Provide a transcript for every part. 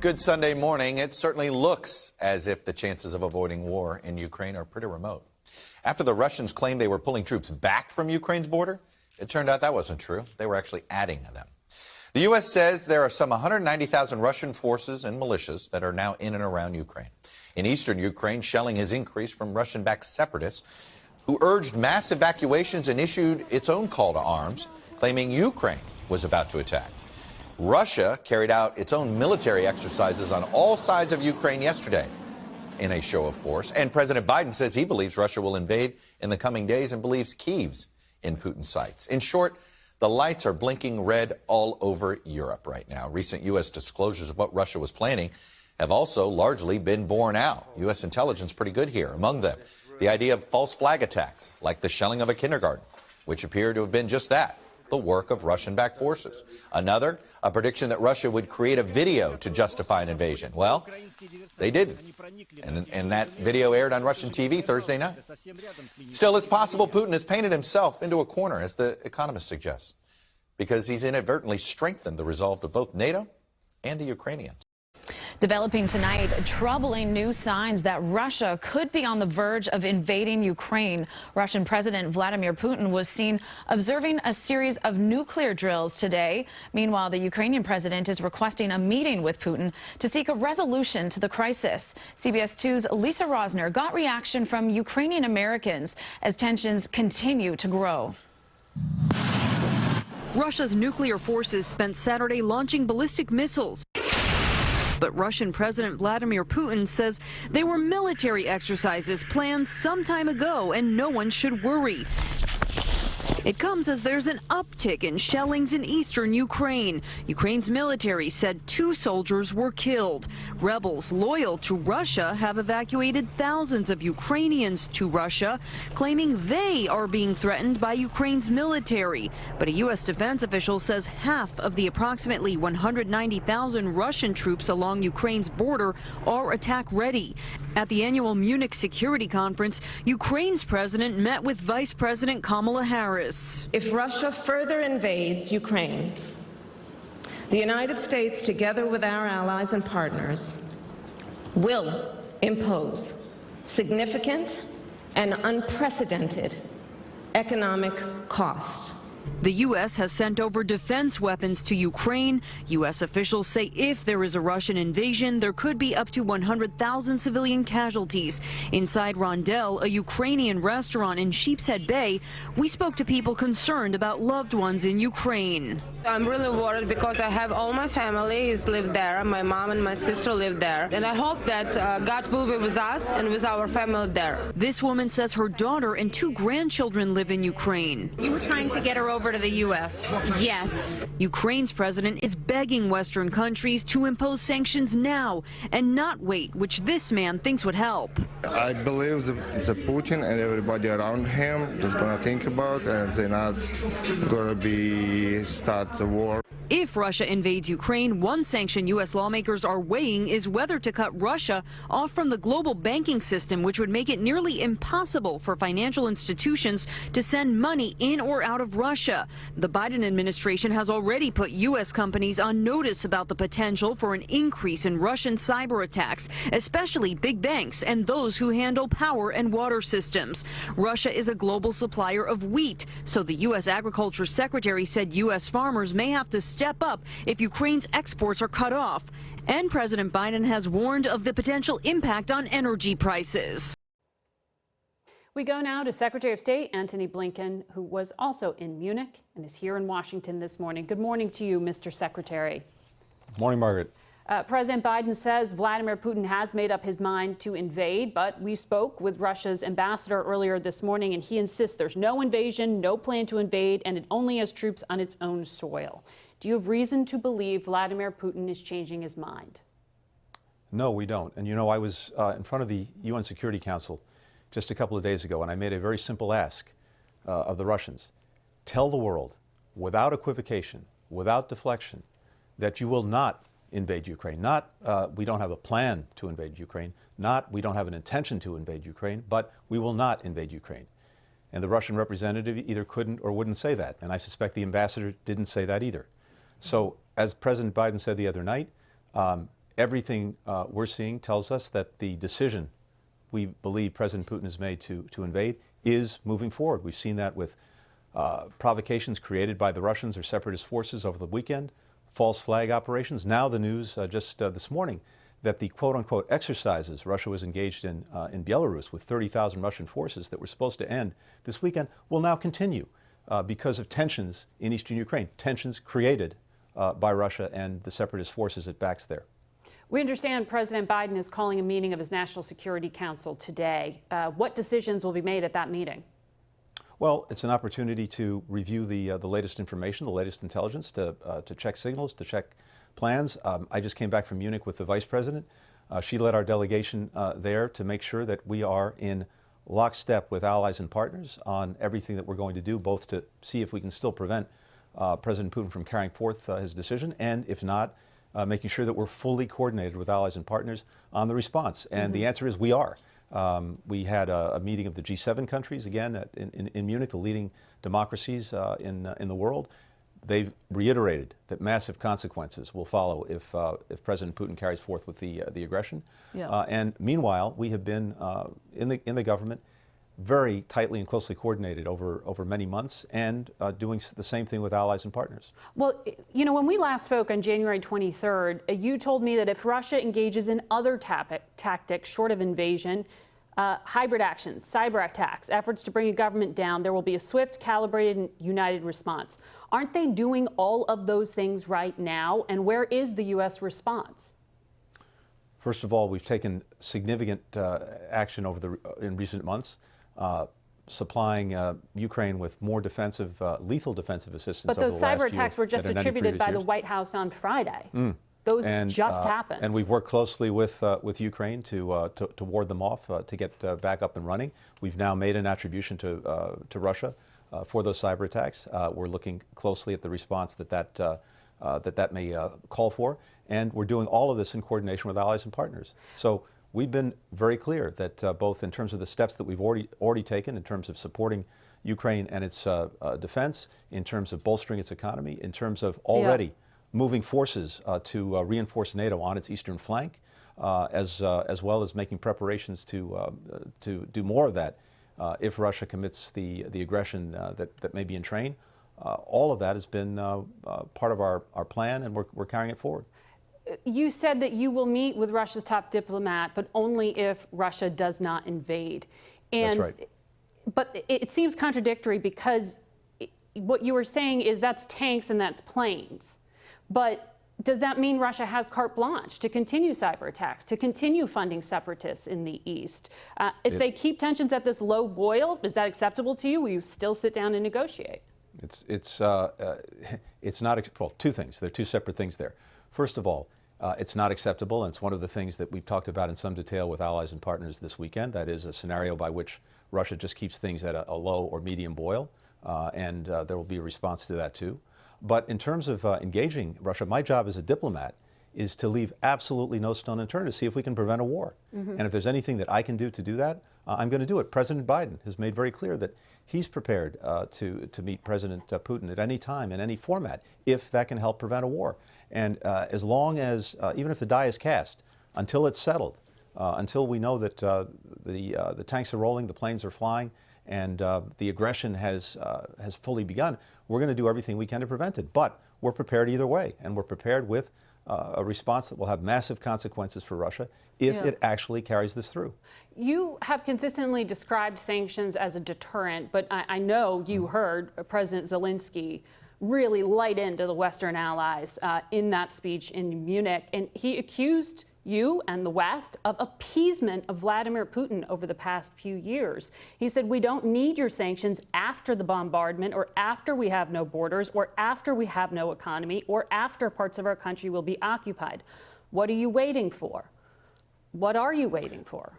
Good Sunday morning. It certainly looks as if the chances of avoiding war in Ukraine are pretty remote. After the Russians claimed they were pulling troops back from Ukraine's border, it turned out that wasn't true. They were actually adding them. The U.S. says there are some 190,000 Russian forces and militias that are now in and around Ukraine. In eastern Ukraine, shelling has increased from Russian backed separatists who urged mass evacuations and issued its own call to arms, claiming Ukraine was about to attack. Russia carried out its own military exercises on all sides of Ukraine yesterday in a show of force. And President Biden says he believes Russia will invade in the coming days and believes Kyiv's in Putin's sights. In short, the lights are blinking red all over Europe right now. Recent U.S. disclosures of what Russia was planning have also largely been borne out. U.S. intelligence pretty good here. Among them, the idea of false flag attacks, like the shelling of a kindergarten, which appear to have been just that the work of Russian backed forces. Another, a prediction that Russia would create a video to justify an invasion. Well, they didn't. And, and that video aired on Russian TV Thursday night. Still, it's possible Putin has painted himself into a corner, as the Economist suggests, because he's inadvertently strengthened the resolve of both NATO and the Ukrainians. Developing tonight, troubling new signs that Russia could be on the verge of invading Ukraine. Russian President Vladimir Putin was seen observing a series of nuclear drills today. Meanwhile, the Ukrainian president is requesting a meeting with Putin to seek a resolution to the crisis. CBS 2's Lisa Rozner got reaction from Ukrainian Americans as tensions continue to grow. Russia's nuclear forces spent Saturday launching ballistic missiles but Russian President Vladimir Putin says they were military exercises planned some time ago and no one should worry. It comes as there's an uptick in shellings in eastern Ukraine. Ukraine's military said two soldiers were killed. Rebels loyal to Russia have evacuated thousands of Ukrainians to Russia, claiming they are being threatened by Ukraine's military. But a U.S. defense official says half of the approximately 190,000 Russian troops along Ukraine's border are attack ready. At the annual Munich Security Conference, Ukraine's president met with Vice President Kamala Harris. If Russia further invades Ukraine, the United States, together with our allies and partners, will impose significant and unprecedented economic cost the U.S. has sent over defense weapons to Ukraine. U.S. officials say if there is a Russian invasion, there could be up to 100,000 civilian casualties. Inside Rondel, a Ukrainian restaurant in Sheepshead Bay, we spoke to people concerned about loved ones in Ukraine. I'm really worried because I have all my family is lived there. My mom and my sister live there. And I hope that uh, God will be with us and with our family there. This woman says her daughter and two grandchildren live in Ukraine. You were trying to get her over to the U.S. Yes. Ukraine's president is begging Western countries to impose sanctions now and not wait, which this man thinks would help. I believe the, the Putin and everybody around him is going to think about and they're not going to be start the war. If Russia invades Ukraine, one sanction U.S. lawmakers are weighing is whether to cut Russia off from the global banking system, which would make it nearly impossible for financial institutions to send money in or out of Russia. The Biden administration has already put U.S. companies on notice about the potential for an increase in Russian cyber attacks, especially big banks and those who handle power and water systems. Russia is a global supplier of wheat, so the U.S. Agriculture Secretary said U.S. farmers may have to step up if Ukraine's exports are cut off. And President Biden has warned of the potential impact on energy prices. We go now to Secretary of State Antony Blinken, who was also in Munich and is here in Washington this morning. Good morning to you, Mr. Secretary. Good Morning, Margaret. Uh, President Biden says Vladimir Putin has made up his mind to invade, but we spoke with Russia's ambassador earlier this morning, and he insists there's no invasion, no plan to invade, and it only has troops on its own soil. Do you have reason to believe Vladimir Putin is changing his mind? No, we don't. And you know, I was uh, in front of the UN Security Council just a couple of days ago, and I made a very simple ask uh, of the Russians. Tell the world, without equivocation, without deflection, that you will not invade Ukraine. Not uh, we don't have a plan to invade Ukraine, not we don't have an intention to invade Ukraine, but we will not invade Ukraine. And the Russian representative either couldn't or wouldn't say that. And I suspect the ambassador didn't say that either. So as President Biden said the other night, um, everything uh, we're seeing tells us that the decision we believe President Putin has made to, to invade is moving forward. We've seen that with uh, provocations created by the Russians or separatist forces over the weekend, false flag operations. Now the news uh, just uh, this morning that the quote-unquote exercises Russia was engaged in uh, in Belarus with 30,000 Russian forces that were supposed to end this weekend will now continue uh, because of tensions in eastern Ukraine, tensions created uh, by Russia and the separatist forces it backs there. We understand President Biden is calling a meeting of his National Security Council today. Uh, what decisions will be made at that meeting? Well, it's an opportunity to review the, uh, the latest information, the latest intelligence, to, uh, to check signals, to check plans. Um, I just came back from Munich with the Vice President. Uh, she led our delegation uh, there to make sure that we are in lockstep with allies and partners on everything that we're going to do, both to see if we can still prevent uh, President Putin from carrying forth uh, his decision, and if not, uh, making sure that we're fully coordinated with allies and partners on the response. And mm -hmm. the answer is we are. Um, we had a, a, meeting of the G7 countries, again, at, in, in, in, Munich, the leading democracies uh, in, uh, in the world. They've reiterated that massive consequences will follow if, uh, if President Putin carries forth with the, the aggression. Yeah. and meanwhile, we have been in, the, in the government very tightly and closely coordinated over, over many months and uh, doing the same thing with allies and partners. Well, you know, when we last spoke on January 23rd, uh, you told me that if Russia engages in other tactics short of invasion, uh, hybrid actions, cyber attacks, efforts to bring a government down, there will be a swift, calibrated, and united response. Aren't they doing all of those things right now? And where is the U.S. response? First of all, we've taken significant uh, action over the in recent months uh, supplying uh, Ukraine with more defensive, uh, lethal defensive assistance. But those cyber attacks were just attributed by years. the White House on Friday. Mm. Those and, just uh, happened. And we've worked closely with, uh, with Ukraine to, uh, to, to, ward them off, to get back up and running. We've now made an attribution to, to Russia for those cyber attacks. we're looking closely at the response that that, that, that may call for. And we're doing all of this in coordination with allies and partners. So we've been very clear that uh, both in terms of the steps that we've already, already taken in terms of supporting Ukraine and its uh, uh, defense, in terms of bolstering its economy, in terms of already yeah. moving forces uh, to uh, reinforce NATO on its eastern flank, uh, as, as well as making preparations to, to do more of that if Russia commits the, the aggression that, that may be in train. all of that has been part of our, our plan and we're, we're carrying it forward you said that you will meet with Russia's top diplomat, but only if Russia does not invade. And, That's right. But it seems contradictory because what you were saying is that's tanks and that's planes. But does that mean Russia has carte blanche to continue cyber attacks, to continue funding separatists in the East? Uh, if it, they keep tensions at this low boil, is that acceptable to you? Will you still sit down and negotiate? It's, it's, uh, uh, it's not, well, two things. There are two separate things there. First of all, uh, it's not acceptable, and it's one of the things that we've talked about in some detail with allies and partners this weekend. That is a scenario by which Russia just keeps things at a, a low or medium boil, uh, and uh, there will be a response to that too. But in terms of uh, engaging Russia, my job as a diplomat is to leave absolutely no stone unturned to see if we can prevent a war. Mm -hmm. And if there's anything that I can do to do that, uh, I'm going to do it. President Biden has made very clear that he's prepared uh, to, to meet President uh, Putin at any time in any format if that can help prevent a war. And uh, as long as, uh, even if the die is cast, until it's settled, uh, until we know that uh, the, the tanks are rolling, the planes are flying, and the aggression has, has fully begun, we're going to do everything we can to prevent it. But we're prepared either way, and we're prepared with uh, a response that will have massive consequences for Russia if yeah. it actually carries this through. You have consistently described sanctions as a deterrent, but I, I know you mm. heard President Zelensky really light into the Western allies uh, in that speech in Munich, and he accused you and the West of appeasement of Vladimir Putin over the past few years. He said, We don't need your sanctions after the bombardment, or after we have no borders, or after we have no economy, or after parts of our country will be occupied. What are you waiting for? What are you waiting for?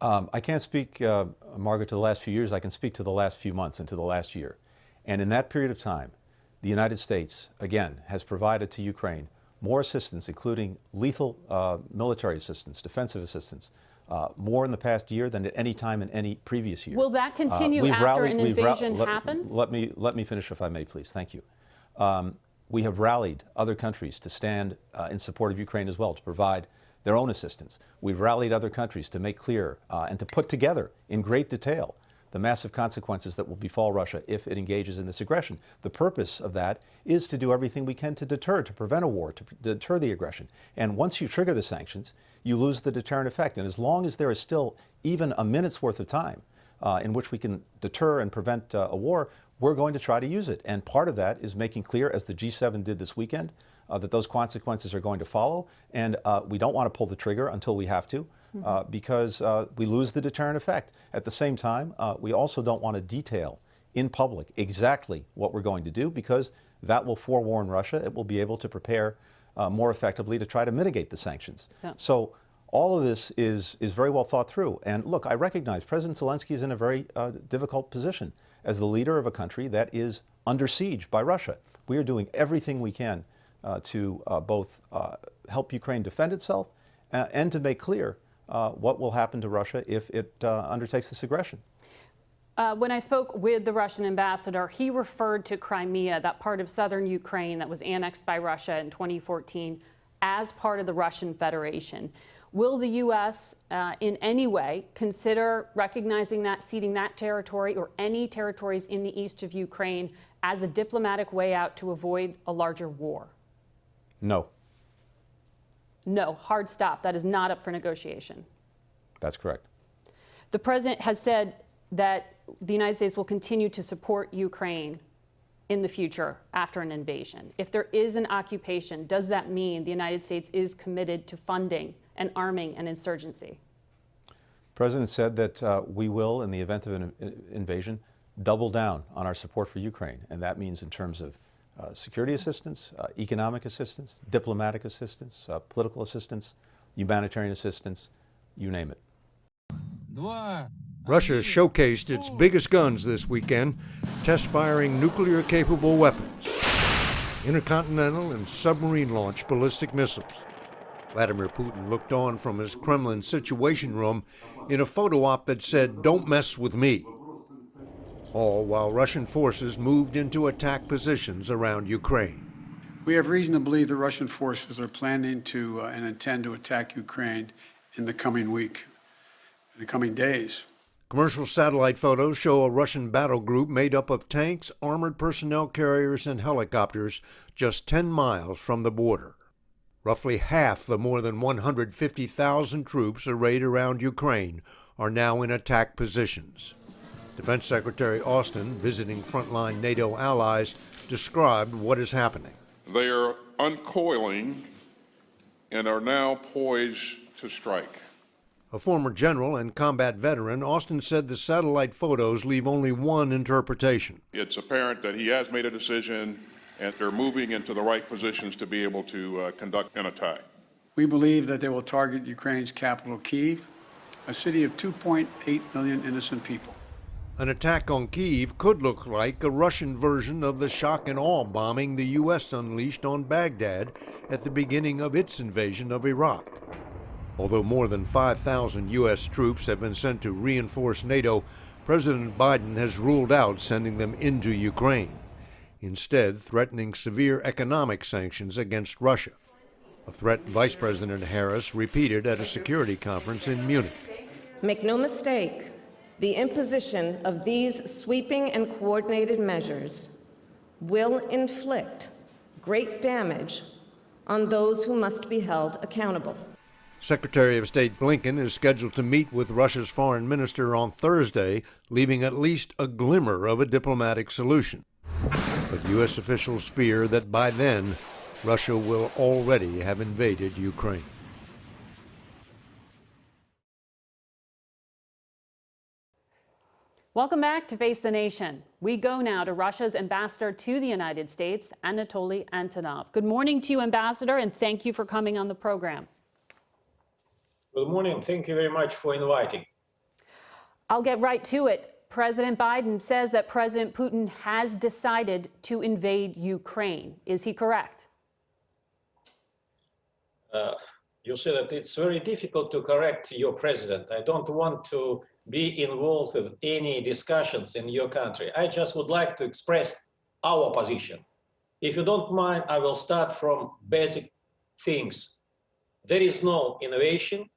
Um, I can't speak, uh, Margaret, to the last few years. I can speak to the last few months and to the last year. And in that period of time, the United States, again, has provided to Ukraine more assistance, including lethal uh, military assistance, defensive assistance, uh, more in the past year than at any time in any previous year. Will that uh, continue after rallied, an invasion happens? Let, let, me, let me finish if I may, please. Thank you. Um, we have rallied other countries to stand uh, in support of Ukraine as well, to provide their own assistance. We've rallied other countries to make clear uh, and to put together in great detail the massive consequences that will befall Russia if it engages in this aggression. The purpose of that is to do everything we can to deter, to prevent a war, to deter the aggression. And once you trigger the sanctions, you lose the deterrent effect. And as long as there is still even a minute's worth of time uh, in which we can deter and prevent uh, a war, we're going to try to use it. And part of that is making clear, as the G7 did this weekend, uh, that those consequences are going to follow. And uh, we don't want to pull the trigger until we have to. Uh, because uh, we lose the deterrent effect. At the same time, uh, we also don't want to detail in public exactly what we're going to do because that will forewarn Russia. It will be able to prepare uh, more effectively to try to mitigate the sanctions. Yeah. So all of this is, is very well thought through. And look, I recognize President Zelensky is in a very uh, difficult position as the leader of a country that is under siege by Russia. We are doing everything we can uh, to both help Ukraine defend itself and to make clear uh, what will happen to Russia if it uh, undertakes this aggression. Uh, when I spoke with the Russian ambassador, he referred to Crimea, that part of southern Ukraine that was annexed by Russia in 2014, as part of the Russian Federation. Will the U.S. Uh, in any way consider recognizing that, ceding that territory or any territories in the east of Ukraine as a diplomatic way out to avoid a larger war? No. No, hard stop. That is not up for negotiation. That's correct. The president has said that the United States will continue to support Ukraine in the future after an invasion. If there is an occupation, does that mean the United States is committed to funding and arming an insurgency? The president said that uh, we will, in the event of an invasion, double down on our support for Ukraine. And that means in terms of uh, security assistance, uh, economic assistance, diplomatic assistance, uh, political assistance, humanitarian assistance, you name it. Russia showcased its biggest guns this weekend, test firing nuclear capable weapons, intercontinental and submarine launched ballistic missiles. Vladimir Putin looked on from his Kremlin Situation Room in a photo op that said, Don't mess with me all while Russian forces moved into attack positions around Ukraine. We have reason to believe the Russian forces are planning to uh, and intend to attack Ukraine in the coming week, in the coming days. Commercial satellite photos show a Russian battle group made up of tanks, armored personnel carriers, and helicopters just 10 miles from the border. Roughly half the more than 150,000 troops arrayed around Ukraine are now in attack positions. Defense Secretary Austin, visiting frontline NATO allies, described what is happening. They are uncoiling and are now poised to strike. A former general and combat veteran, Austin said the satellite photos leave only one interpretation. It's apparent that he has made a decision and they're moving into the right positions to be able to uh, conduct an attack. We believe that they will target Ukraine's capital, Kiev, a city of 2.8 million innocent people. An attack on Kiev could look like a Russian version of the shock and awe bombing the U.S. unleashed on Baghdad at the beginning of its invasion of Iraq. Although more than 5,000 U.S. troops have been sent to reinforce NATO, President Biden has ruled out sending them into Ukraine, instead threatening severe economic sanctions against Russia, a threat Vice President Harris repeated at a security conference in Munich. Make no mistake, the imposition of these sweeping and coordinated measures will inflict great damage on those who must be held accountable. Secretary of State Blinken is scheduled to meet with Russia's foreign minister on Thursday, leaving at least a glimmer of a diplomatic solution. But U.S. officials fear that by then, Russia will already have invaded Ukraine. Welcome back to Face the Nation. We go now to Russia's ambassador to the United States, Anatoly Antonov. Good morning to you, Ambassador, and thank you for coming on the program. Good morning. Thank you very much for inviting. I'll get right to it. President Biden says that President Putin has decided to invade Ukraine. Is he correct? Uh, you said that it's very difficult to correct your president. I don't want to be involved in any discussions in your country. I just would like to express our position. if you don't mind, I will start from basic things. There is no innovation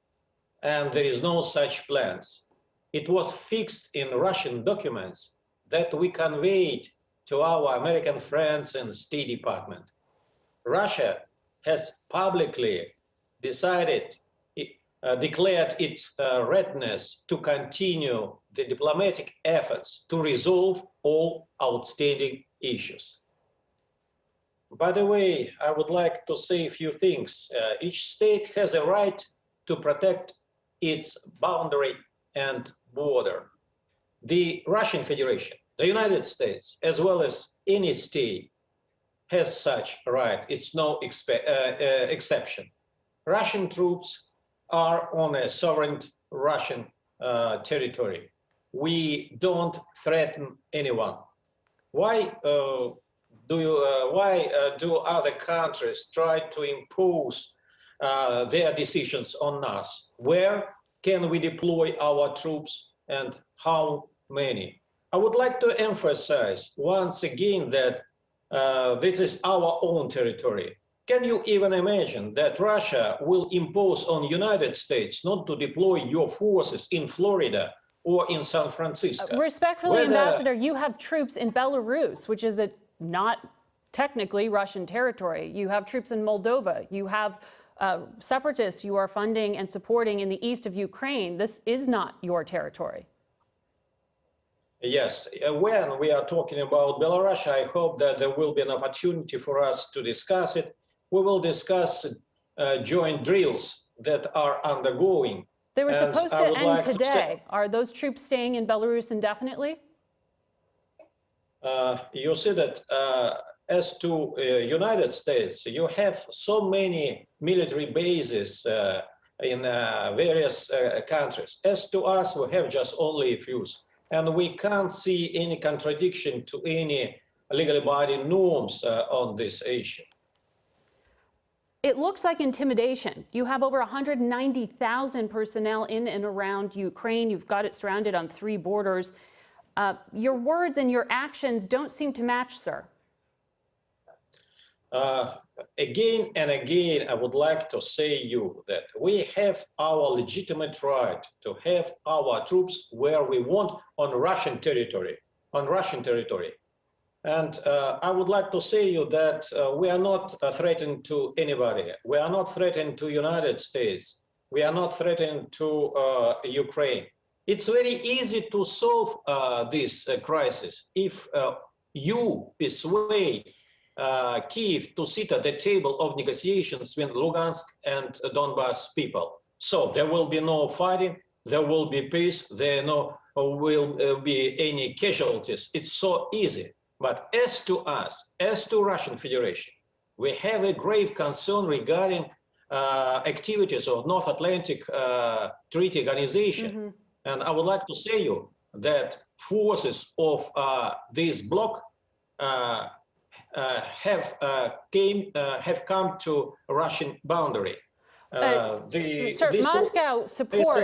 and there is no such plans. It was fixed in Russian documents that we conveyed to our American friends in State Department. Russia has publicly decided, declared its uh, readiness to continue the diplomatic efforts to resolve all outstanding issues. By the way, I would like to say a few things. Uh, each state has a right to protect its boundary and border. The Russian Federation, the United States, as well as any state, has such right. It's no uh, uh, exception. Russian troops are on a sovereign Russian uh, territory. We don't threaten anyone. Why uh, do you, uh, why uh, do other countries try to impose uh, their decisions on us? Where can we deploy our troops and how many? I would like to emphasize once again that uh, this is our own territory. Can you even imagine that Russia will impose on United States not to deploy your forces in Florida or in San Francisco? Uh, respectfully, Whether... Ambassador, you have troops in Belarus, which is a not technically Russian territory. You have troops in Moldova. You have uh, separatists you are funding and supporting in the east of Ukraine. This is not your territory. Yes, uh, when we are talking about Belarus, I hope that there will be an opportunity for us to discuss it. We will discuss uh, joint drills that are undergoing. They were supposed to end like today. To are those troops staying in Belarus indefinitely? Uh, you see that uh, as to uh, United States, you have so many military bases uh, in uh, various uh, countries. As to us, we have just only a few. And we can't see any contradiction to any legally binding norms on this issue. It looks like intimidation. You have over 190,000 personnel in and around Ukraine. You've got it surrounded on three borders. Uh, your words and your actions don't seem to match, sir. Uh, again and again, I would like to say you that we have our legitimate right to have our troops where we want on Russian territory, on Russian territory. And uh, I would like to say you that uh, we are not uh, threatening to anybody. We are not threatening to United States. We are not threatening to uh, Ukraine. It's very easy to solve uh, this crisis if you persuade Kiev to sit at the table of negotiations with Lugansk and Donbass people. So there will be no fighting, there will be peace, there no will be any casualties. It's so easy. But as to us, as to Russian Federation, we have a grave concern regarding uh, activities of North Atlantic Treaty Organization. Mm -hmm and I would like to say you that forces of uh, this bloc uh, uh, have uh, came uh, have come to Russian boundary. Uh, the, Sir, Moscow supports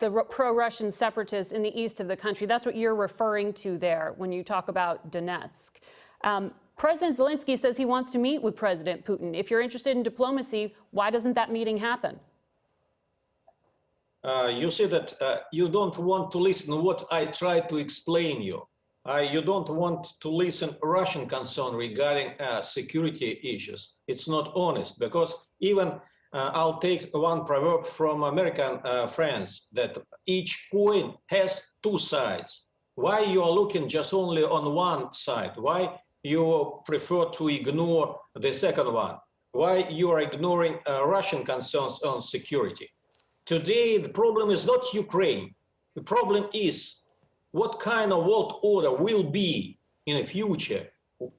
the pro-Russian separatists in the east of the country. That's what you're referring to there when you talk about Donetsk. Um, President Zelensky says he wants to meet with President Putin. If you're interested in diplomacy, why doesn't that meeting happen? uh, you see that uh, you don't want to listen what I try to explain you. Uh, you don't want to listen Russian concern regarding uh, security issues. It's not honest because even uh, I'll take one proverb from American uh, friends that each coin has two sides. Why you are looking just only on one side? Why you prefer to ignore the second one? Why you are ignoring Russian concerns on security? Today, the problem is not Ukraine. The problem is what kind of world order will be in the future,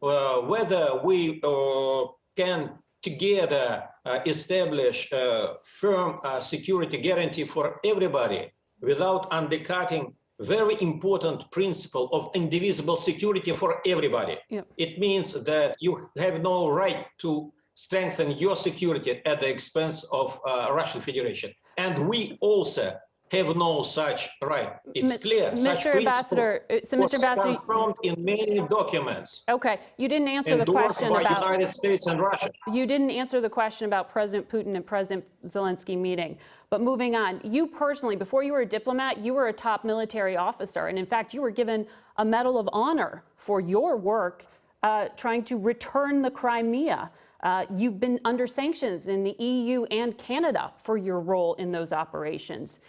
uh, whether we uh, can together uh, establish a firm uh, security guarantee for everybody without undercutting very important principle of indivisible security for everybody. Yep. It means that you have no right to strengthen your security at the expense of uh, Russian Federation. And we also have no such right. It's Mi- clear. Mr. Ambassador, uh, so Mr. Ambassador- confirmed in many documents Okay, you didn't answer the question by about. United States and Russia. You didn't answer the question about President Putin and President Zelensky meeting. But moving on, you personally, before you were a diplomat, you were a top military officer. And in fact, you were given a Medal of Honor for your work uh, trying to return the Crimea. Uh, you've been under sanctions in the EU and Canada for your role in those operations.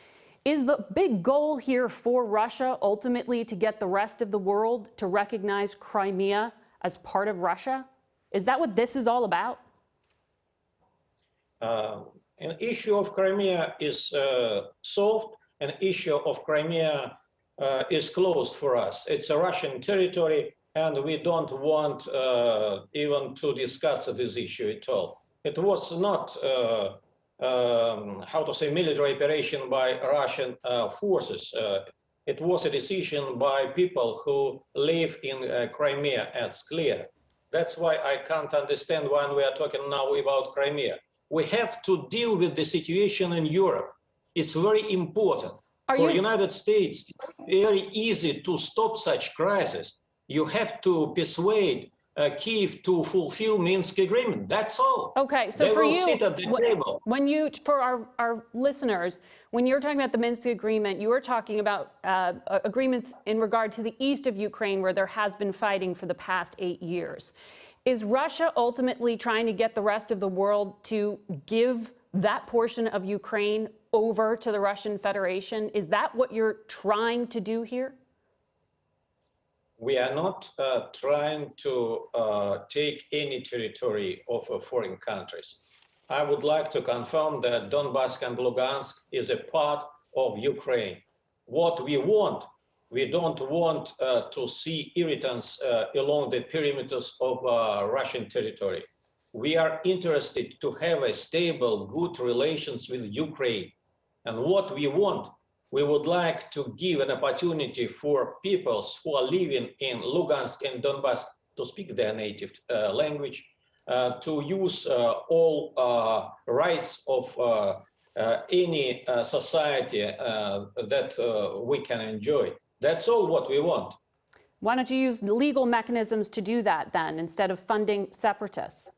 Is the big goal here for Russia ultimately to get the rest of the world to recognize Crimea as part of Russia? Is that what this is all about? Uh, an issue of Crimea is uh, solved, an issue of Crimea uh, is closed for us. It's a Russian territory, and we don't want uh, even to discuss this issue at all. It was not, uh, um, how to say, military operation by Russian uh, forces. Uh, it was a decision by people who live in uh, Crimea, it's clear. That's why I can't understand when we are talking now about Crimea. We have to deal with the situation in Europe. It's very important. Are For you- United States, it's very easy to stop such crisis. You have to persuade uh, Kiev to fulfill Minsk agreement. That's all. Okay, so they for will you, sit at the wh- table. when you, for our, our listeners, when you're talking about the Minsk agreement, you are talking about uh, agreements in regard to the east of Ukraine where there has been fighting for the past eight years. Is Russia ultimately trying to get the rest of the world to give that portion of Ukraine over to the Russian Federation? Is that what you're trying to do here? We are not uh, trying to uh, take any territory of uh, foreign countries. I would like to confirm that Donbass and Lugansk is a part of Ukraine. What we want, we don't want uh, to see irritants uh, along the perimeters of uh, Russian territory. We are interested to have a stable, good relations with Ukraine. And what we want we would like to give an opportunity for peoples who are living in Lugansk and Donbass to speak their native uh, language, uh, to use uh, all uh, rights of uh, uh, any uh, society uh, that uh, we can enjoy. That's all what we want. Why don't you use legal mechanisms to do that then instead of funding separatists?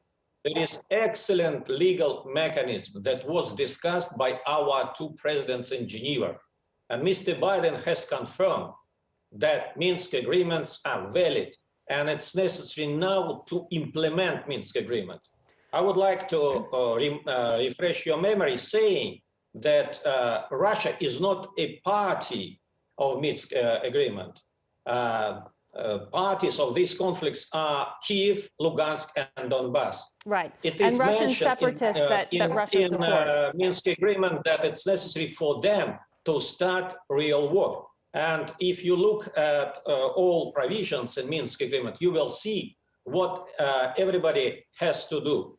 There is excellent legal mechanism that was discussed by our two presidents in Geneva. And Mr. Biden has confirmed that Minsk agreements are valid and it's necessary now to implement Minsk agreement. I would like to uh, re uh, refresh your memory saying that uh, Russia is not a party of Minsk uh, agreement. Uh, uh, parties of these conflicts are Kiev, Lugansk, and Donbass. Right. It and Russian in, separatists uh, that, that in- Russia in, supports. uh, Minsk agreement that it's necessary for them to start real war. And if you look at uh, all provisions in Minsk agreement, you will see what uh, everybody has to do.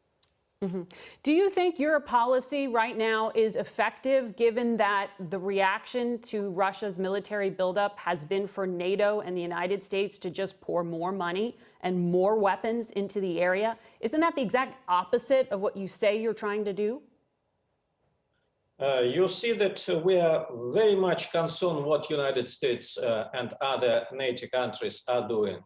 Do you think your policy right now is effective given that the reaction to Russia's military buildup has been for NATO and the United States to just pour more money and more weapons into the area? Isn't that the exact opposite of what you say you're trying to do? Uh, you see that we are very much concerned what United States uh, and other NATO countries are doing.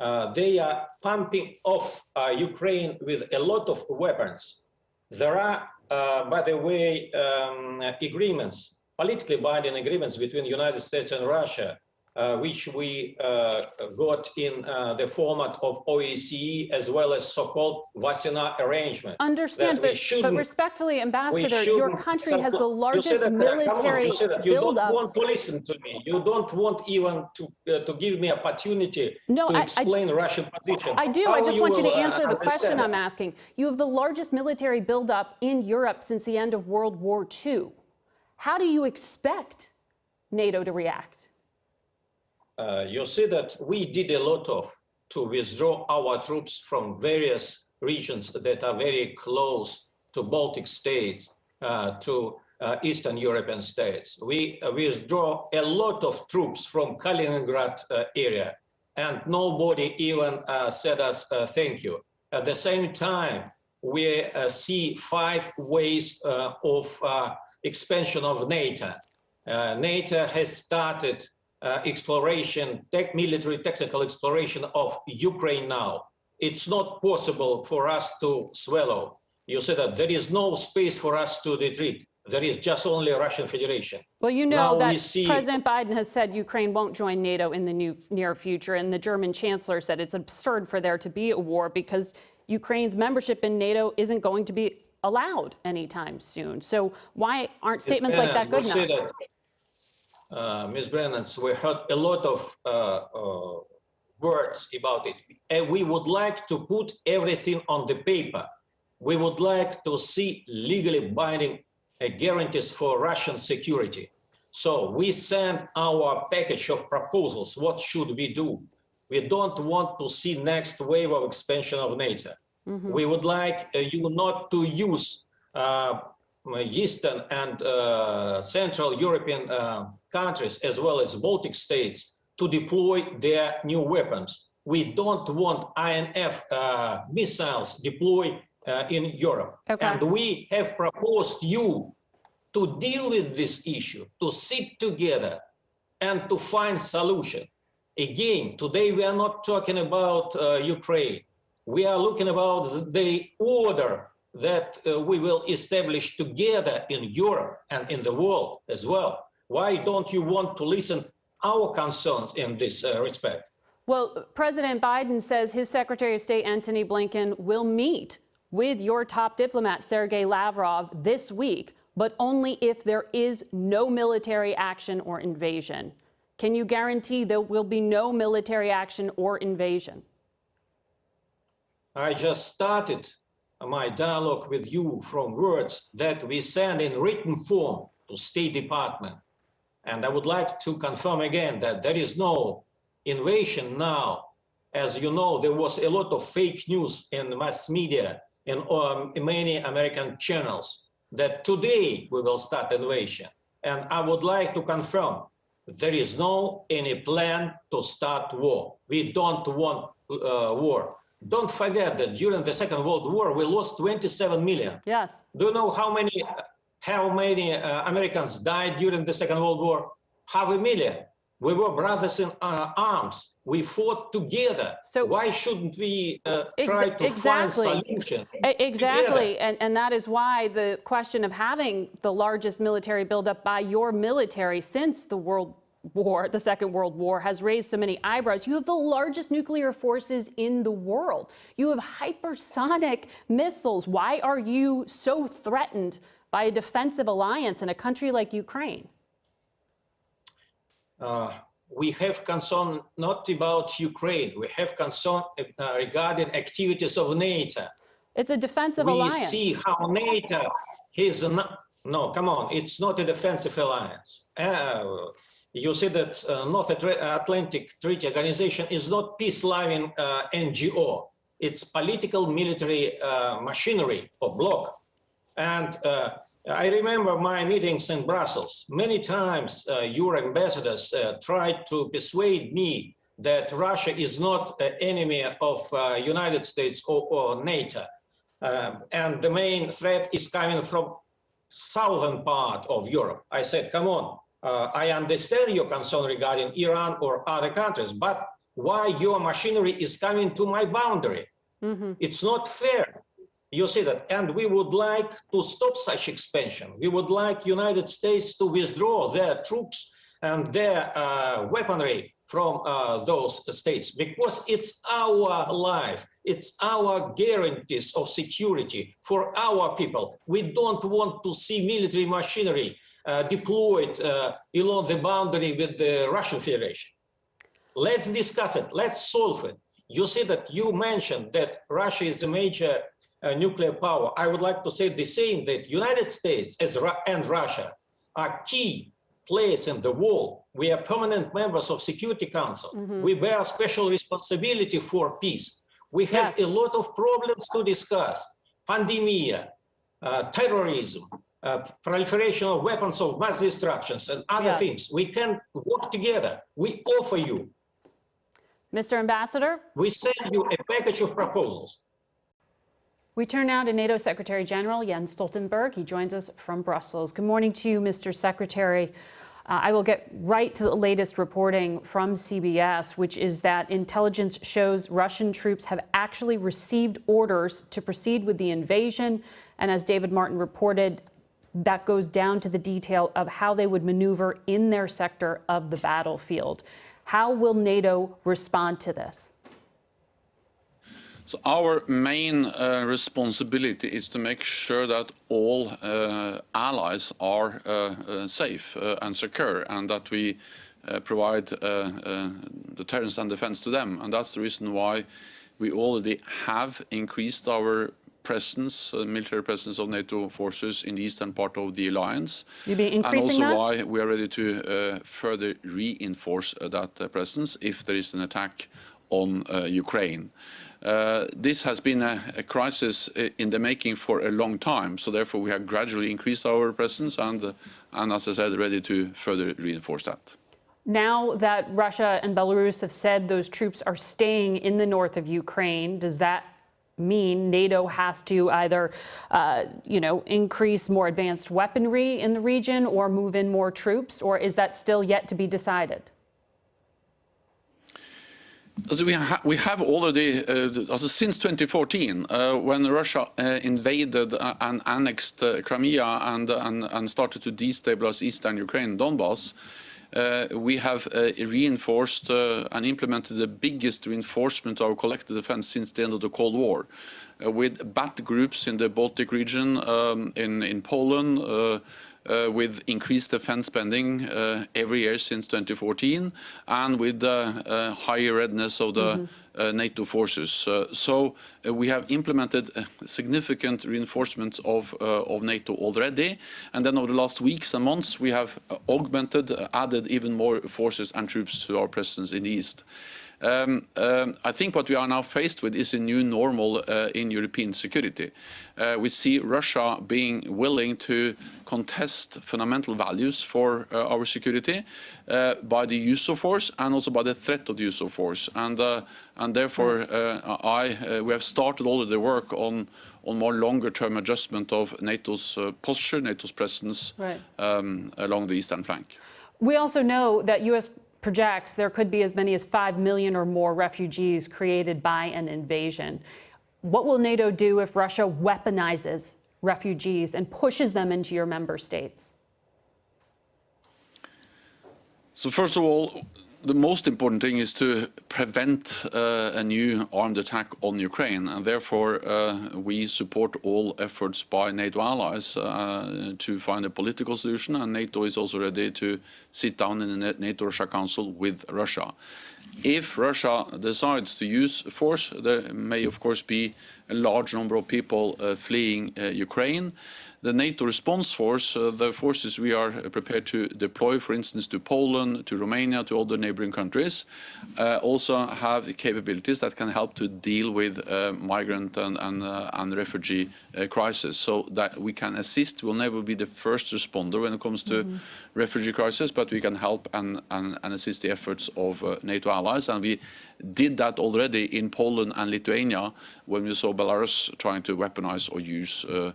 Uh, they are pumping off uh, Ukraine with a lot of weapons. There are, uh, by the way, um, agreements, politically binding agreements between United States and Russia, which we uh, got in uh, the format of OSCE as well as so-called Wassenaar arrangement. Understand, but, but respectfully, Ambassador, your country has the largest said that, uh, on, military you you don't want to listen to me. You don't want even to uh, to give me opportunity No, to I- I- explain Russian position. I do. I How just want you to uh, answer the question I'm asking. You have the largest military buildup in Europe since the end of World War II. How do you expect NATO to react? Uh, you see that we did a lot of to withdraw our troops from various regions that are very close to Baltic states, uh, to uh, Eastern European states. We uh, withdraw a lot of troops from Kaliningrad uh, area, and nobody even said us thank you. At the same time, we see five ways of expansion of NATO. NATO has started uh, exploration, tech, military technical exploration of Ukraine now. It's not possible for us to swallow. You said that there is no space for us to retreat. There is just only Russian Federation. Well, you know Now that see- President Biden has said Ukraine won't join NATO in the new, near future, and the German chancellor said it's absurd for there to be a war because Ukraine's membership in NATO isn't going to be allowed anytime soon. So why aren't statements like that good enough? that, uh, Ms. Brennan, we heard a lot of uh, uh, words about it. And we would like to put everything on the paper. We would like to see legally binding uh, guarantees for Russian security. So we send our package of proposals. What should we do? We don't want to see next wave of expansion of NATO. We would like uh, you not to use uh, Eastern and uh, Central European uh, countries, as well as Baltic states, to deploy their new weapons. We don't want INF uh, missiles deployed uh, in Europe. Okay. And we have proposed you to deal with this issue, to sit together and to find solution. Again, today we are not talking about uh, Ukraine. We are looking about the order that uh, we will establish together in Europe and in the world as well. Why don't you want to listen our concerns in this uh, respect? Well, President Biden says his Secretary of State, Antony Blinken, will meet with your top diplomat, Sergei Lavrov, this week, but only if there is no military action or invasion. Can you guarantee there will be no military action or invasion? I just started my dialogue with you from words that we send in written form to State Department. And I would like to confirm again that there is no invasion now. As you know, there was a lot of fake news in mass media in um, many American channels that today we will start invasion. And I would like to confirm there is no any plan to start war. We don't want uh, war. Don't forget that during the Second World War, we lost 27 million. Yes. Do you know how many how many uh, Americans died during the Second World War? Half a million. We were brothers in uh, arms. We fought together. So- why shouldn't we uh, try to exactly. find solution? Together? Exactly, and, and that is why the question of having the largest military buildup by your military since the World War, the Second World War, has raised so many eyebrows. You have the largest nuclear forces in the world. You have hypersonic missiles. Why are you so threatened by a defensive alliance in a country like Ukraine? uh, we have concern not about Ukraine. We have concern uh, regarding activities of NATO. It's a defensive alliance. we see how NATO is not, no, come on, it's not a defensive alliance. Uh, you see that uh, North Atlantic Treaty Organization is not peace-loving uh, NGO. It's political military uh, machinery or bloc. And uh, I remember my meetings in Brussels. Many times uh, your ambassadors uh, tried to persuade me that Russia is not an enemy of uh, United States or, or NATO. Um, and the main threat is coming from southern part of Europe. I said, come on, uh, I understand your concern regarding Iran or other countries, but why your machinery is coming to my boundary? It's not fair. You see that, and we would like to stop such expansion. We would like United States to withdraw their troops and their uh, weaponry from uh, those states because it's our life, it's our guarantees of security for our people. We don't want to see military machinery uh, deployed uh, along the boundary with the Russian Federation. Let's discuss it. Let's solve it. You see that you mentioned that Russia is a major nuclear power. I would like to say the same that United States and Russia are key players in the world. We are permanent members of Security Council. We bear special responsibility for peace. We have Yes. a lot of problems to discuss. Pandemia, uh, terrorism, uh, proliferation of weapons of mass destructions and other Yes. things. We can work together. We offer you Mr. Ambassador? we send you a package of proposals. We turn now to NATO Secretary General Jens Stoltenberg. He joins us from Brussels. Good morning to you, Mr. Secretary. Uh, I will get right to the latest reporting from CBS, which is that intelligence shows Russian troops have actually received orders to proceed with the invasion. And as David Martin reported, that goes down to the detail of how they would maneuver in their sector of the battlefield. How will NATO respond to this? So our main uh, responsibility is to make sure that all uh, allies are uh, uh safe uh, and secure and that we uh, provide deterrence and defense to them. And that's the reason why we already have increased our presence, military presence of NATO forces in the eastern part of the alliance. You'll be increasing and also why we are ready to further reinforce that presence if there is an attack on Ukraine. Uh, this has been a, a, crisis in the making for a long time, so therefore we have gradually increased our presence and, uh, and as I said, ready to further reinforce that. Now that Russia and Belarus have said those troops are staying in the north of Ukraine, does that mean NATO has to either, uh, you know, increase more advanced weaponry in the region or move in more troops, or is that still yet to be decided? We, ha we, have already, uh, since 2014, uh, when Russia uh, invaded uh, and annexed uh, Crimea and, and, and, started to destabilize eastern Ukraine, Donbass, uh, we have reinforced and implemented the biggest reinforcement of our collective defense since the end of the Cold War. With battle groups in the Baltic region, um, in, in Poland, uh, with increased defense spending uh, every year since 2014 and with uh, higher readiness of the mm -hmm. NATO forces. so we have implemented significant reinforcements of, of NATO already. And then over the last weeks and months, we have augmented, added even more forces and troops to our presence in the East. Um, um, I think what we are now faced with is a new normal uh, in European security. Uh, we see Russia being willing to contest fundamental values for uh, our security uh, by the use of force and also by the threat of the use of force. And, uh, and therefore, uh, I, we have started all of the work on, on more longer-term adjustment of NATO's posture, NATO's presence right. um, along the eastern flank. We also know that U.S projects there could be as many as 5 million or more refugees created by an invasion. What will NATO do if Russia weaponizes refugees and pushes them into your member states? So first of all, the most important thing is to prevent uh, a new armed attack on Ukraine, and therefore uh, we support all efforts by NATO allies uh, to find a political solution, and NATO is also ready to sit down in the NATO-Russia Council with Russia. If Russia decides to use force, there may of course be a large number of people uh, fleeing uh, Ukraine the NATO response force, uh, the forces we are prepared to deploy, for instance, to Poland, to Romania, to other neighboring countries, uh, also have capabilities that can help to deal with uh, migrant and, and, uh, and refugee uh, crisis. So that we can assist. We'll never be the first responder when it comes to mm -hmm. refugee crisis, but we can help and, and, and assist the efforts of uh, NATO allies. And we did that already in Poland and Lithuania when we saw Belarus trying to weaponize or use uh,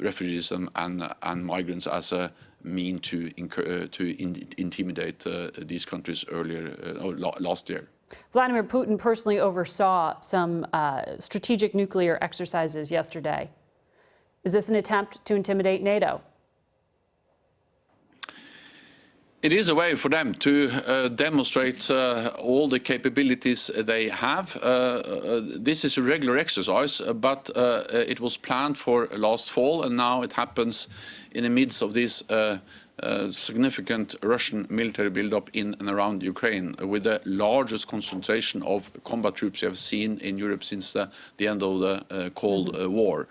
refugees and, and, and, migrants as a mean to, uh, to in intimidate uh, these countries earlier or last year. Vladimir Putin personally oversaw some strategic nuclear exercises yesterday. Is this an attempt to intimidate NATO? It is a way for them to uh, demonstrate uh, all the capabilities they have. Uh, uh this is a regular exercise, but uh, it was planned for last fall, and now it happens in the midst of this uh, uh, significant Russian military buildup in and around Ukraine, with the largest concentration of combat troops we have seen in Europe since the, the end of the uh, Cold uh, War.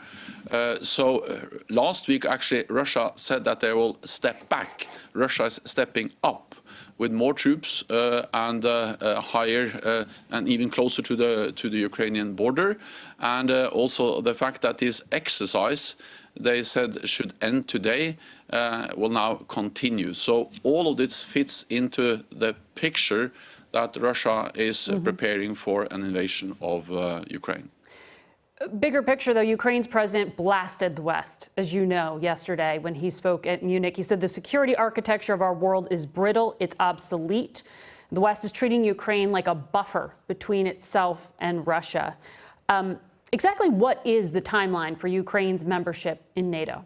Uh, so uh, last week, actually, Russia said that they will step back. Russia is stepping up with more troops uh, and uh, uh, higher and even closer to the to the Ukrainian border, and also the fact that this exercise they said should end today uh, will now continue. So all of this fits into the picture that Russia is mm -hmm. preparing for an invasion of uh, Ukraine. Bigger picture, though, Ukraine's president blasted the West, as you know, yesterday when he spoke at Munich. He said the security architecture of our world is brittle, it's obsolete. The West is treating Ukraine like a buffer between itself and Russia. Um, exactly what is the timeline for Ukraine's membership in NATO?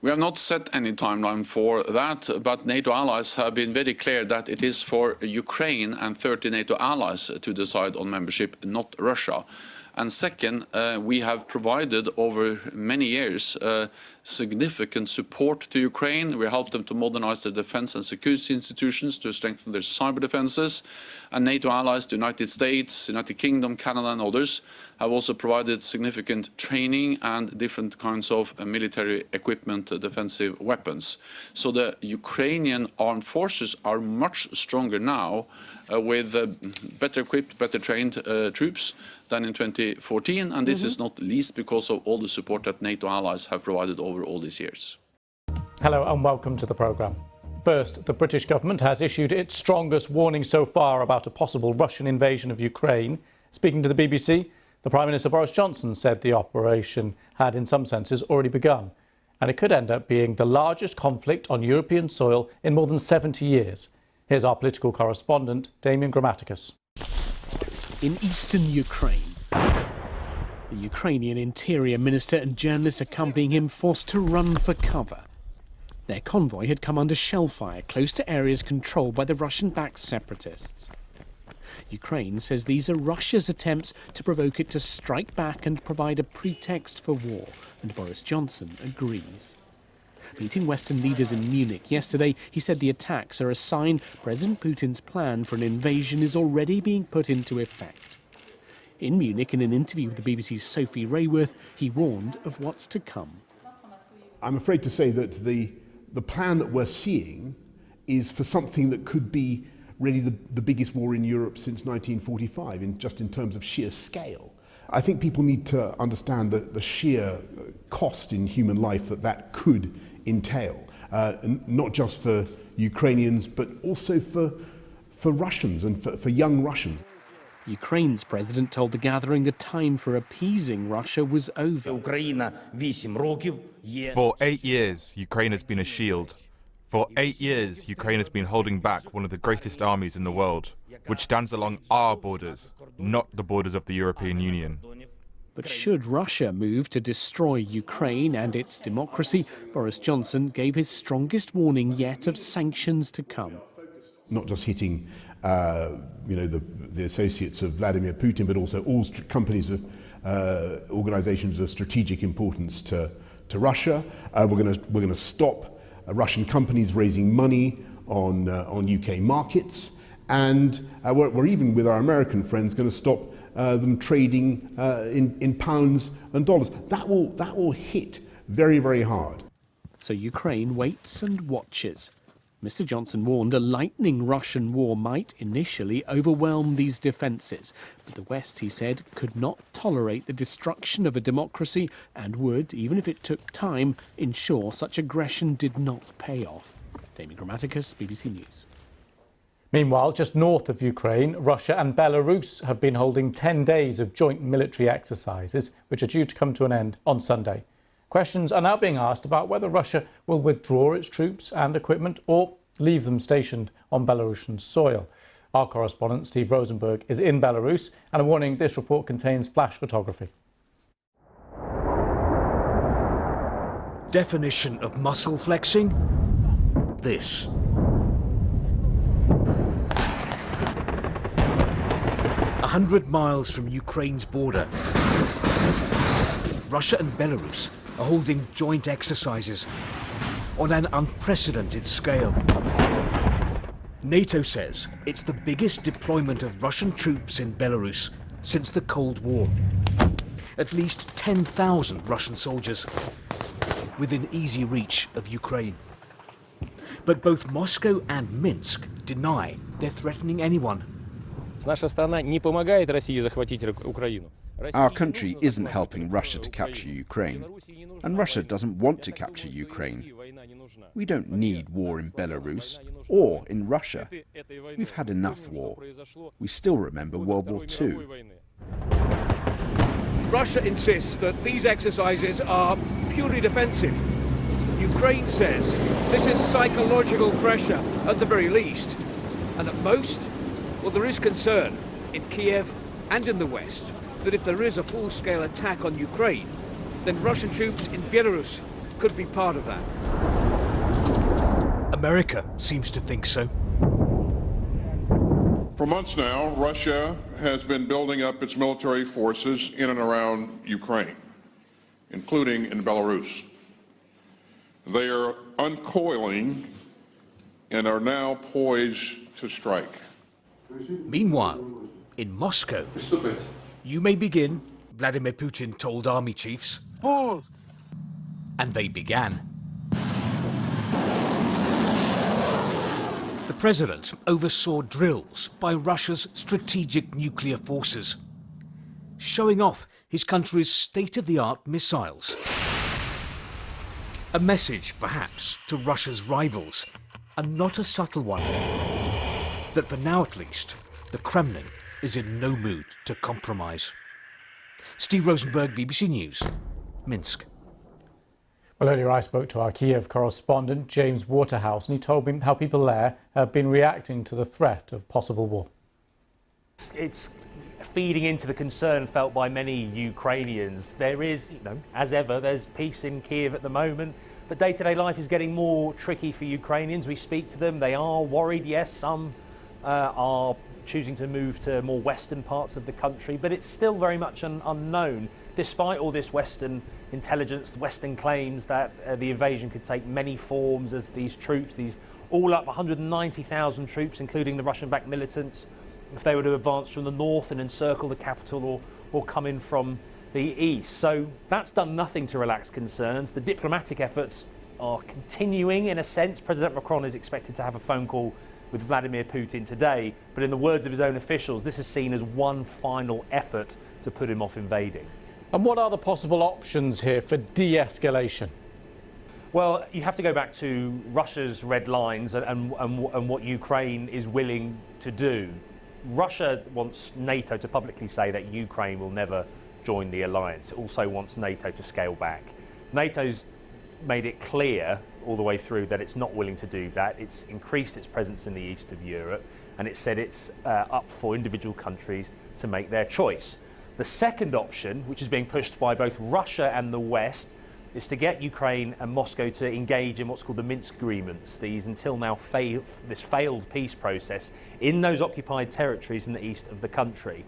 We have not set any timeline for that, but NATO allies have been very clear that it is for Ukraine and 30 NATO allies to decide on membership, not Russia. And second, uh, we have provided over many years uh, significant support to Ukraine. We helped them to modernize their defense and security institutions to strengthen their cyber defenses. And NATO allies, the United States, United Kingdom, Canada and others have also provided significant training and different kinds of uh, military equipment, defensive weapons. So the Ukrainian armed forces are much stronger now with uh, better equipped, better trained uh, troops than in 2014. And this mm -hmm. is not least because of all the support that NATO allies have provided over all these years. Hello and welcome to the programme. First, the British government has issued its strongest warning so far about a possible Russian invasion of Ukraine. Speaking to the BBC, the Prime Minister Boris Johnson said the operation had, in some senses, already begun, and it could end up being the largest conflict on European soil in more than 70 years. Here's our political correspondent, Damian Grammaticas. In eastern Ukraine, the Ukrainian interior minister and journalists accompanying him forced to run for cover. Their convoy had come under shell fire close to areas controlled by the Russian-backed separatists. Ukraine says these are Russia's attempts to provoke it to strike back and provide a pretext for war, and Boris Johnson agrees. Meeting Western leaders in Munich yesterday, he said the attacks are a sign President Putin's plan for an invasion is already being put into effect. In Munich, in an interview with the BBC's Sophie Raworth, he warned of what's to come. I'm afraid to say that the, the plan that we're seeing is for something that could be really the, the biggest war in Europe since 1945, in, just in terms of sheer scale. I think people need to understand the, the sheer uh, cost in human life that that could entail, uh, not just for Ukrainians, but also for, for Russians and for, for young Russians. Ukraine's president told the gathering the time for appeasing Russia was over. For eight years, Ukraine has been a shield for eight years, Ukraine has been holding back one of the greatest armies in the world, which stands along our borders, not the borders of the European Union. But should Russia move to destroy Ukraine and its democracy, Boris Johnson gave his strongest warning yet of sanctions to come. Not just hitting uh, you know, the, the associates of Vladimir Putin, but also all companies, of, uh, organizations of strategic importance to, to Russia. Uh, we're going we're gonna stop uh, Russian companies raising money on, uh, on UK markets. And uh, we're, we're, even with our American friends going to stop uh, them trading uh, in, in pounds and dollars. That will, that will hit very, very hard. So Ukraine waits and watches. Mr. Johnson warned a lightning Russian war might initially overwhelm these defences, but the West, he said, could not tolerate the destruction of a democracy and would, even if it took time, ensure such aggression did not pay off. Damian Grammaticas, BBC News. Meanwhile, just north of Ukraine, Russia and Belarus have been holding 10 days of joint military exercises, which are due to come to an end on Sunday. Questions are now being asked about whether Russia will withdraw its troops and equipment or leave them stationed on Belarusian soil. Our correspondent, Steve Rosenberg, is in Belarus, and a warning this report contains flash photography. Definition of muscle flexing? This. A hundred miles from Ukraine's border, Russia and Belarus are holding joint exercises on an unprecedented scale. NATO says it's the biggest deployment of Russian troops in Belarus since the Cold War. At least 10,000 Russian soldiers within easy reach of Ukraine. But both Moscow and Minsk deny they're threatening anyone. Our country isn't helping Russia to capture Ukraine, and Russia doesn't want to capture Ukraine. We don't need war in Belarus or in Russia. We've had enough war. We still remember World War II. Russia insists that these exercises are purely defensive. Ukraine says this is psychological pressure at the very least. And at most, well, there is concern in Kiev and in the West that if there is a full-scale attack on Ukraine, then Russian troops in Belarus could be part of that. America seems to think so. For months now, Russia has been building up its military forces in and around Ukraine, including in Belarus. They are uncoiling and are now poised to strike. Meanwhile, in Moscow, you may begin, Vladimir Putin told army chiefs. Pause! And they began. The president oversaw drills by Russia's strategic nuclear forces, showing off his country's state-of-the-art missiles. A message, perhaps, to Russia's rivals, and not a subtle one, that for now at least, the Kremlin is in no mood to compromise. Steve Rosenberg, BBC News, Minsk. Well, earlier I spoke to our Kiev correspondent, James Waterhouse, and he told me how people there have been reacting to the threat of possible war. It's feeding into the concern felt by many Ukrainians. There is, you know, as ever, there's peace in Kiev at the moment, but day-to-day -day life is getting more tricky for Ukrainians. We speak to them, they are worried, yes, some uh, are choosing to move to more western parts of the country, but it's still very much un unknown, despite all this western intelligence, western claims that uh, the invasion could take many forms as these troops, these all up 190,000 troops, including the Russian-backed militants, if they were to advance from the north and encircle the capital or, or come in from the east. So that's done nothing to relax concerns. The diplomatic efforts are continuing in a sense. President Macron is expected to have a phone call with Vladimir Putin today, but in the words of his own officials, this is seen as one final effort to put him off invading. And what are the possible options here for de-escalation? Well, you have to go back to Russia's red lines and, and, and, and what Ukraine is willing to do. Russia wants NATO to publicly say that Ukraine will never join the alliance. It also wants NATO to scale back. NATO's made it clear all the way through that it's not willing to do that. It's increased its presence in the east of Europe and it said it's uh, up for individual countries to make their choice. The second option, which is being pushed by both Russia and the West, is to get Ukraine and Moscow to engage in what's called the Minsk agreements, these until now fail, this failed peace process in those occupied territories in the east of the country.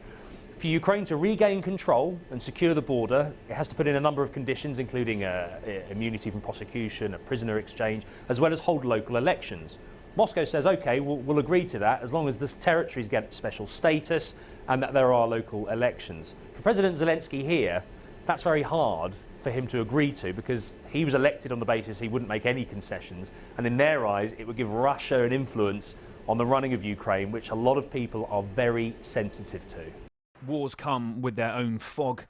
For Ukraine to regain control and secure the border, it has to put in a number of conditions, including uh, immunity from prosecution, a prisoner exchange, as well as hold local elections. Moscow says, OK, we'll, we'll agree to that as long as the territories get special status and that there are local elections. For President Zelensky here, that's very hard for him to agree to because he was elected on the basis he wouldn't make any concessions and in their eyes it would give Russia an influence on the running of Ukraine which a lot of people are very sensitive to. Wars come with their own fog.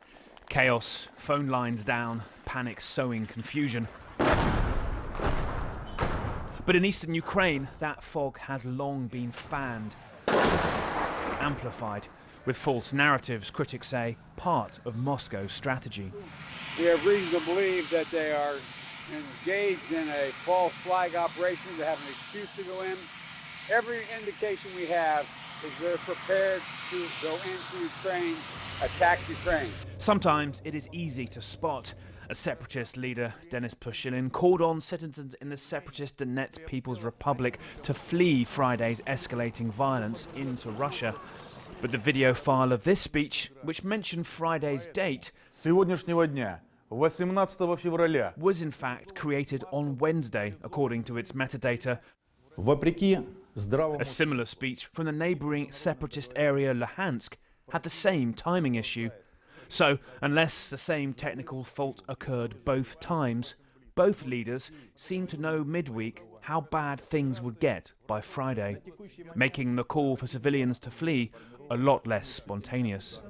Chaos, phone lines down, panic sowing confusion. But in eastern Ukraine, that fog has long been fanned, amplified, with false narratives, critics say, part of Moscow's strategy. We have reason to believe that they are engaged in a false flag operation to have an excuse to go in. Every indication we have is they're prepared to go into Ukraine, attack Ukraine. Sometimes it is easy to spot. A separatist leader, Denis Pushilin, called on citizens in the separatist Donetsk People's Republic to flee Friday's escalating violence into Russia. But the video file of this speech, which mentioned Friday's date, дня, 18 февраля, was in fact created on Wednesday, according to its metadata. Вопреки a similar speech from the neighbouring separatist area Luhansk had the same timing issue. So, unless the same technical fault occurred both times, both leaders seemed to know midweek how bad things would get by Friday, making the call for civilians to flee a lot less spontaneous.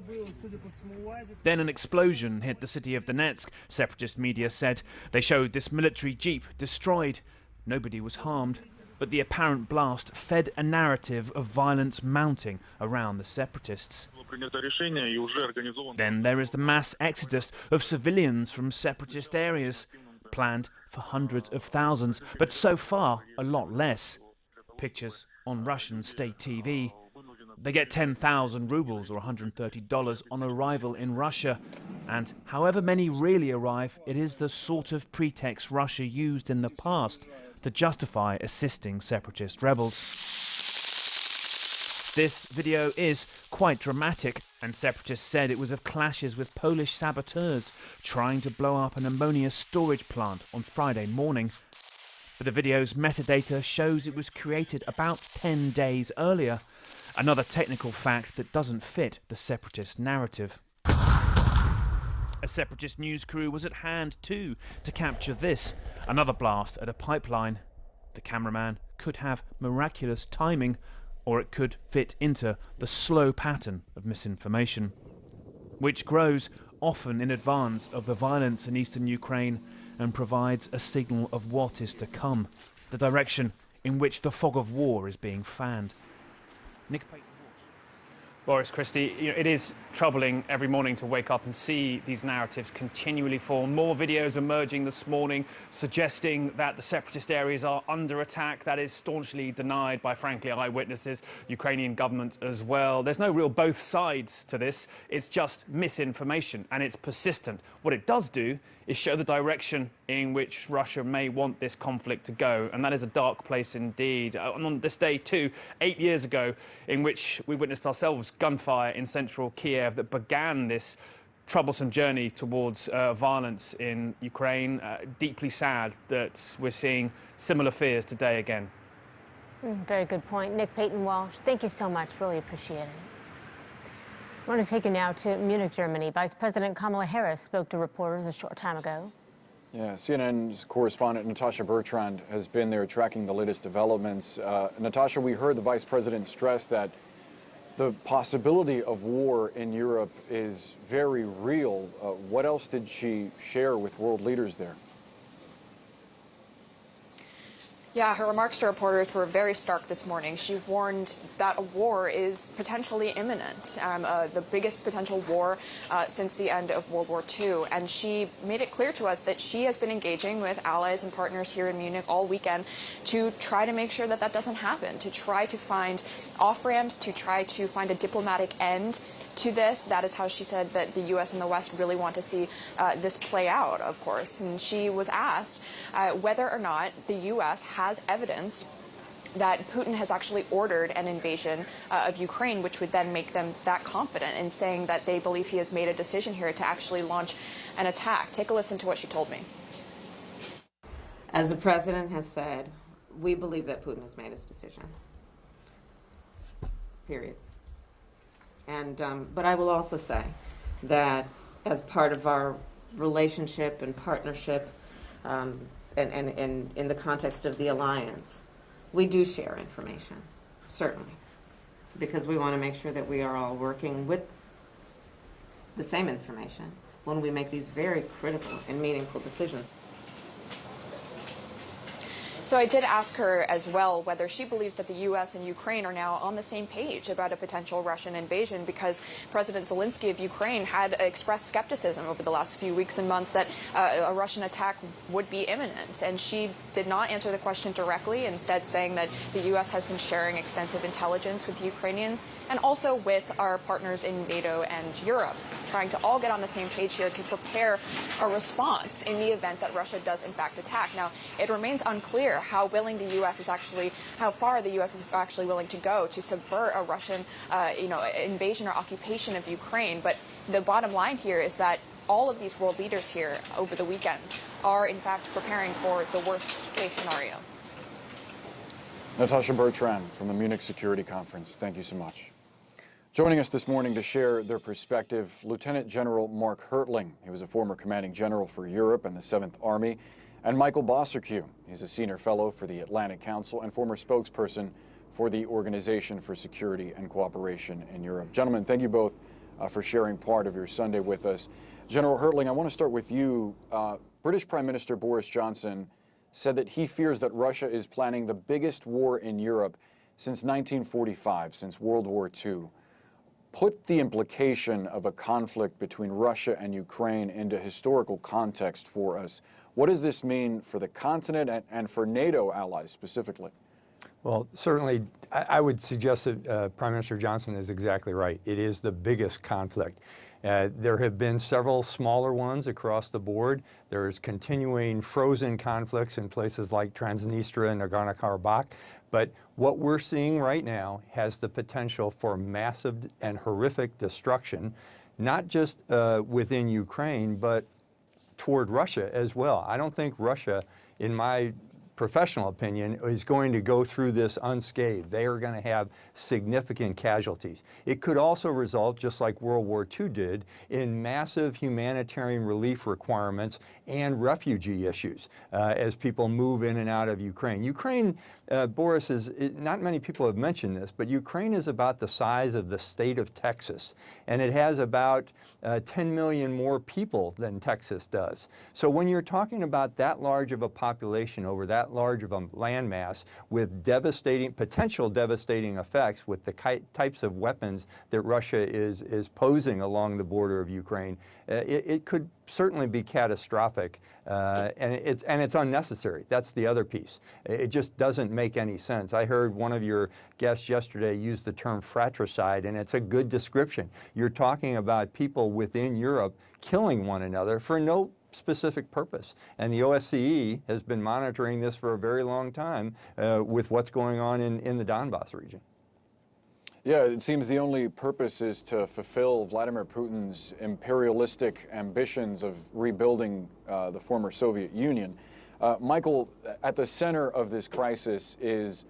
Then an explosion hit the city of Donetsk, separatist media said. They showed this military jeep destroyed. Nobody was harmed but the apparent blast fed a narrative of violence mounting around the separatists. Then there is the mass exodus of civilians from separatist areas, planned for hundreds of thousands, but so far a lot less. Pictures on Russian state TV. They get 10,000 rubles or $130 on arrival in Russia, and however many really arrive, it is the sort of pretext Russia used in the past to justify assisting separatist rebels. This video is quite dramatic, and separatists said it was of clashes with Polish saboteurs trying to blow up an ammonia storage plant on Friday morning. But the video's metadata shows it was created about 10 days earlier, another technical fact that doesn't fit the separatist narrative. A separatist news crew was at hand too to capture this, another blast at a pipeline. The cameraman could have miraculous timing, or it could fit into the slow pattern of misinformation, which grows often in advance of the violence in eastern Ukraine and provides a signal of what is to come, the direction in which the fog of war is being fanned. Nick. Boris Christi, you know, it is troubling every morning to wake up and see these narratives continually form. More videos emerging this morning suggesting that the separatist areas are under attack. That is staunchly denied by, frankly, eyewitnesses, Ukrainian government as well. There's no real both sides to this. It's just misinformation and it's persistent. What it does do is show the direction in which Russia may want this conflict to go. And that is a dark place indeed. Uh, and on this day, too, eight years ago, in which we witnessed ourselves gunfire in central Kiev that began this troublesome journey towards uh, violence in Ukraine. Uh, deeply sad that we're seeing similar fears today again. Mm, very good point. Nick Paton Walsh, thank you so much. Really appreciate it. I want to take you now to Munich, Germany. Vice President Kamala Harris spoke to reporters a short time ago. Yeah, CNN's correspondent Natasha Bertrand has been there tracking the latest developments. Uh, Natasha, we heard the vice president stress that the possibility of war in Europe is very real. Uh, what else did she share with world leaders there? Yeah, her remarks to reporters were very stark this morning. She warned that a war is potentially imminent, um, uh, the biggest potential war uh, since the end of World War II. And she made it clear to us that she has been engaging with allies and partners here in Munich all weekend to try to make sure that that doesn't happen, to try to find off ramps, to try to find a diplomatic end to this. That is how she said that the U.S. and the West really want to see uh, this play out, of course. And she was asked uh, whether or not the U.S. has evidence that Putin has actually ordered an invasion uh, of Ukraine, which would then make them that confident in saying that they believe he has made a decision here to actually launch an attack. Take a listen to what she told me. As the president has said, we believe that Putin has made his decision. Period. And, um, but I will also say that as part of our relationship and partnership, um, and, and, and in the context of the alliance, we do share information, certainly, because we want to make sure that we are all working with the same information when we make these very critical and meaningful decisions. So I did ask her as well whether she believes that the U.S. and Ukraine are now on the same page about a potential Russian invasion because President Zelensky of Ukraine had expressed skepticism over the last few weeks and months that uh, a Russian attack would be imminent. And she did not answer the question directly, instead saying that the U.S. has been sharing extensive intelligence with the Ukrainians and also with our partners in NATO and Europe, trying to all get on the same page here to prepare a response in the event that Russia does in fact attack. Now, it remains unclear how willing the U.S. is actually, how far the U.S. is actually willing to go to subvert a Russian, uh, you know, invasion or occupation of Ukraine. But the bottom line here is that all of these world leaders here over the weekend are in fact preparing for the worst case scenario. Natasha Bertrand from the Munich Security Conference, thank you so much. Joining us this morning to share their perspective, Lieutenant General Mark Hertling. He was a former commanding general for Europe and the 7th Army and Michael Bociurkiw. He's a senior fellow for the Atlantic Council and former spokesperson for the Organization for Security and Cooperation in Europe. Gentlemen, thank you both uh, for sharing part of your Sunday with us. General Hertling, I want to start with you. Uh, British Prime Minister Boris Johnson said that he fears that Russia is planning the biggest war in Europe since 1945, since World War II. Put the implication of a conflict between Russia and Ukraine into historical context for us. What does this mean for the continent and, and for NATO allies specifically? Well, certainly, I, I would suggest that uh, Prime Minister Johnson is exactly right. It is the biggest conflict. Uh, there have been several smaller ones across the board. There's continuing frozen conflicts in places like Transnistria and Nagorno-Karabakh. But what we're seeing right now has the potential for massive and horrific destruction, not just uh, within Ukraine, but toward Russia as well. I don't think Russia, in my professional opinion, is going to go through this unscathed. They are going to have significant casualties. It could also result, just like World War II did, in massive humanitarian relief requirements and refugee issues uh, as people move in and out of Ukraine. Ukraine, uh, Boris, is it, not many people have mentioned this, but Ukraine is about the size of the state of Texas, and it has about uh, 10 million more people than Texas does. So when you're talking about that large of a population over that large of a landmass with devastating, potential devastating effects with the types of weapons that Russia is, is posing along the border of Ukraine, uh, it, it, could certainly be catastrophic uh, and, it's, and it's unnecessary. That's the other piece. It just doesn't make any sense. I heard one of your guests yesterday use the term fratricide and it's a good description. You're talking about people within Europe killing one another for no specific purpose. And the OSCE has been monitoring this for a very long time uh, with what's going on in, in the Donbass region. Yeah, it seems the only purpose is to fulfill Vladimir Putin's imperialistic ambitions of rebuilding uh, the former Soviet Union. Uh, Michael, at the center of this crisis is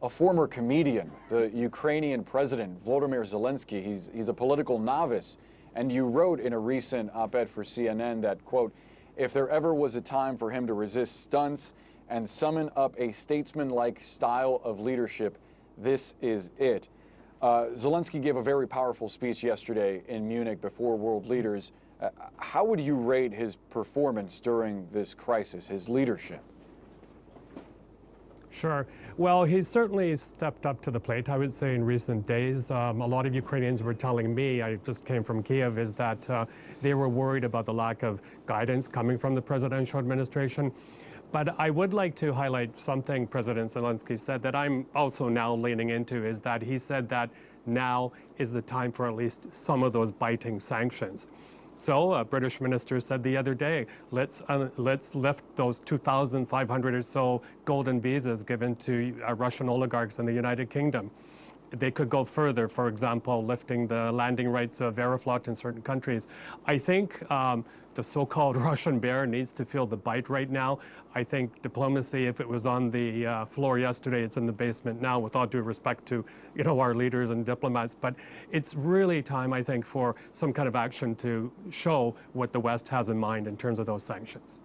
a former comedian, the Ukrainian president, Volodymyr Zelensky. He's, he's a political novice. And you wrote in a recent op-ed for CNN that, quote, if there ever was a time for him to resist stunts and summon up a statesman-like style of leadership, this is it. Uh, Zelensky gave a very powerful speech yesterday in Munich before world leaders. Uh, how would you rate his performance during this crisis, his leadership? Sure. Well, he's certainly stepped up to the plate, I would say, in recent days. Um, a lot of Ukrainians were telling me, I just came from Kiev, is that uh, they were worried about the lack of guidance coming from the presidential administration. But I would like to highlight something President Zelensky said that I'm also now leaning into is that he said that now is the time for at least some of those biting sanctions. So a British minister said the other day, let's, uh, let's lift those 2,500 or so golden visas given to uh, Russian oligarchs in the United Kingdom. They could go further, for example, lifting the landing rights of Aeroflot in certain countries. I think um, the so-called Russian bear needs to feel the bite right now. I think diplomacy, if it was on the uh, floor yesterday, it's in the basement now, with all due respect to you know our leaders and diplomats. But it's really time, I think, for some kind of action to show what the West has in mind in terms of those sanctions.